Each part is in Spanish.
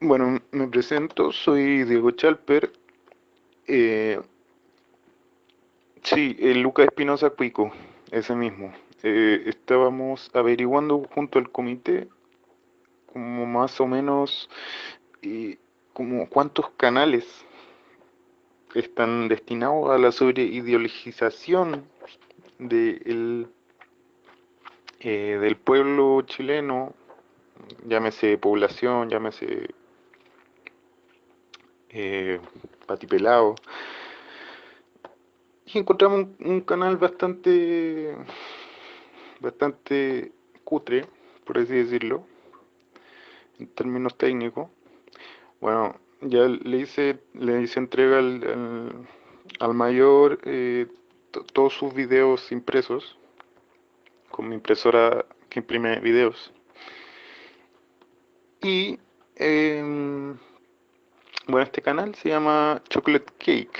Bueno, me presento, soy Diego Chalper. Eh, sí, el Lucas Espinosa Cuico, ese mismo. Eh, estábamos averiguando junto al comité como más o menos eh, como cuántos canales están destinados a la sobreideologización de eh, del pueblo chileno, llámese población, llámese eh. Y encontramos un, canal bastante, bastante cutre, por así decirlo, en términos técnicos. Bueno, ya le hice, le hice entrega al, al, mayor eh, todos sus videos impresos con mi impresora que imprime videos. Y eh, bueno, este canal se llama Chocolate Cake.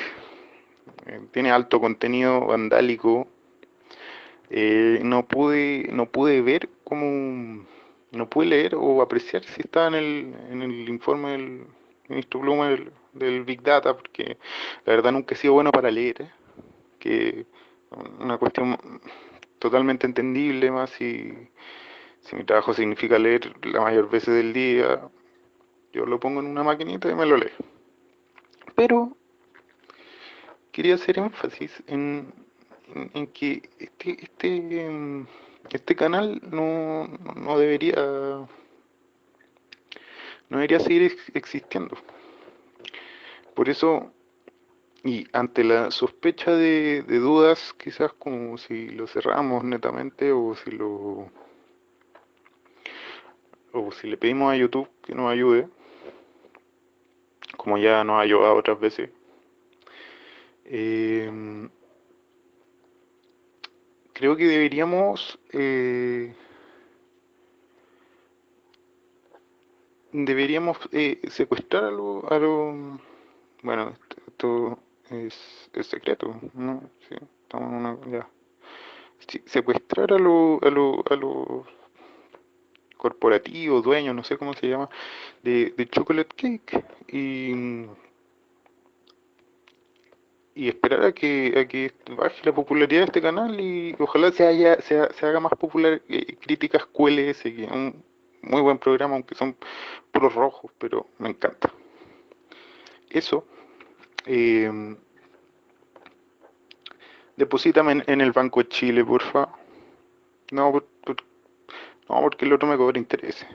Eh, tiene alto contenido vandálico. Eh, no pude, no pude ver cómo, no pude leer o apreciar si estaba en el, en el informe del ministro Bluma del, del Big Data, porque la verdad nunca he sido bueno para leer, ¿eh? que una cuestión totalmente entendible más si, si mi trabajo significa leer la mayor veces del día, yo lo pongo en una maquinita y me lo leo. Pero quería hacer énfasis en, en, que este, este, este canal no, no debería no debería seguir existiendo. Por eso, y ante la sospecha de, de, dudas, quizás como si lo cerramos netamente o si lo o si le pedimos a YouTube que nos ayude, como ya nos ha ayudado otras veces. Eh, creo que deberíamos eh, deberíamos eh, secuestrar a los lo, bueno esto es, secreto no sí, estamos ya sí, secuestrar a los a los a los corporativo, dueño, no sé cómo se llama, de, de Chocolate Cake y, y esperar a que, a que baje la popularidad de este canal y ojalá se, haya, se, se haga más popular eh, Críticas QLS, que es un muy buen programa, aunque son puros rojos, pero me encanta. Eso. Eh, deposítame en, en, el Banco de Chile, porfa. No, por, por, no, porque el otro me cobra intereses.